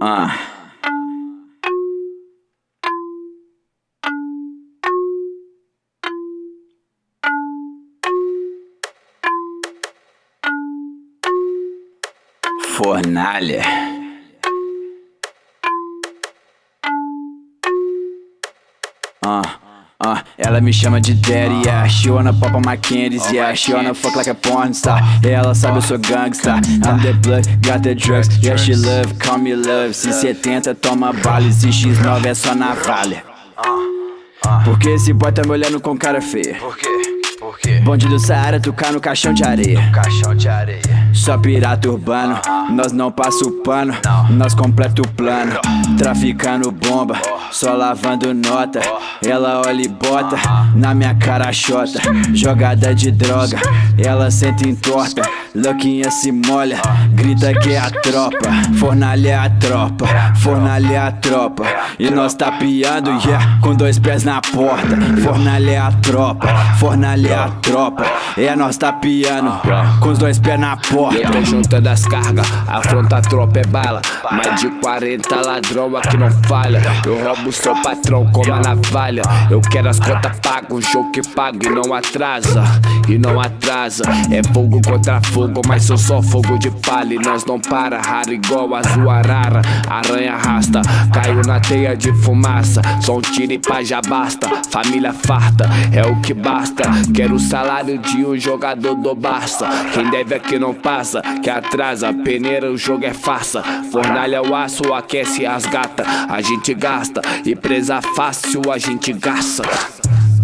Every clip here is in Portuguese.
Ah. Fornalha. Ah. Uh, ela me chama de daddy, yeah She wanna pop on my candies, yeah. She wanna fuck like a porn star. Ela sabe eu sou gangsta. I'm the blood, got the drugs. Yeah, she love, call me love. Se 70 toma bala se X9 é só na vale. Porque esse boy tá me olhando com cara feia? Por quê? Por quê? Bonde do Saara, tocar no caixão de areia. No Caixão de areia. Só pirata urbano, uh -huh. nós não passa o pano. Não. Nós completa o plano, traficando bomba. Oh. Só lavando nota, ela olha e bota. Na minha cara chota, jogada de droga Ela senta em torta, louquinha se molha Grita que é a tropa, fornalha a tropa Fornalha a tropa, e nós piando, yeah Com dois pés na porta, fornalha a tropa Fornalha a tropa, é nós piando Com os dois pés na porta. Eu tô juntando as cargas, afronta a tropa é bala. Mais de 40 ladrão aqui não falha. Eu roubo seu patrão como a navalha. Eu quero as contas pagas, um show que paga e não atrasa E não atrasa, é fogo contra fogo Mas eu sou fogo de palha. E nós não para Raro igual azul arara, aranha arrasta Caiu na teia de fumaça, só um tiro e pá já basta. Família farta, é o que basta. Quero o salário de um jogador do Barça. Quem deve aqui não passa, que atrasa. Peneira o jogo é farsa. Fornalha o aço, aquece as gata A gente gasta, e presa fácil a gente gasta.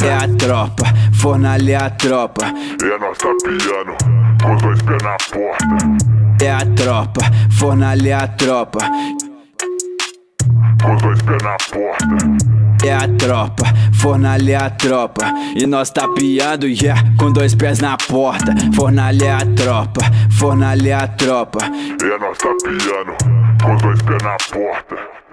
É a tropa, fornalha é a tropa. É nós tá piano, com os dois pés na porta. É a tropa, fornalha é a tropa. Com os dois pés na porta. É a tropa, fornalha é a tropa. E nós tá piando, yeah, com dois pés na porta. Fornalha é a tropa, fornalha é a tropa. E nós tá piando, com dois pés na porta